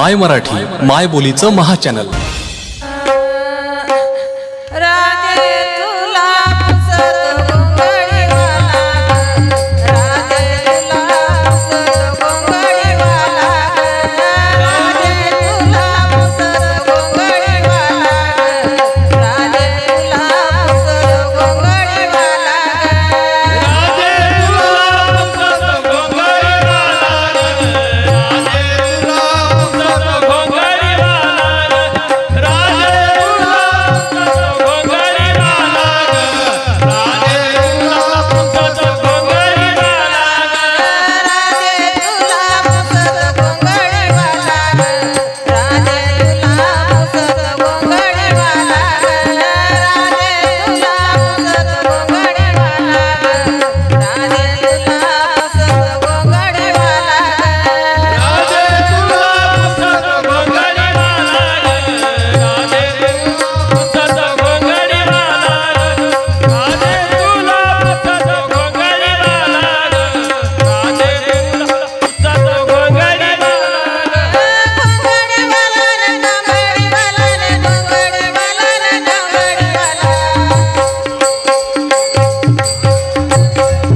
माय मराठी माय बोलीचं महाचॅनल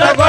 जग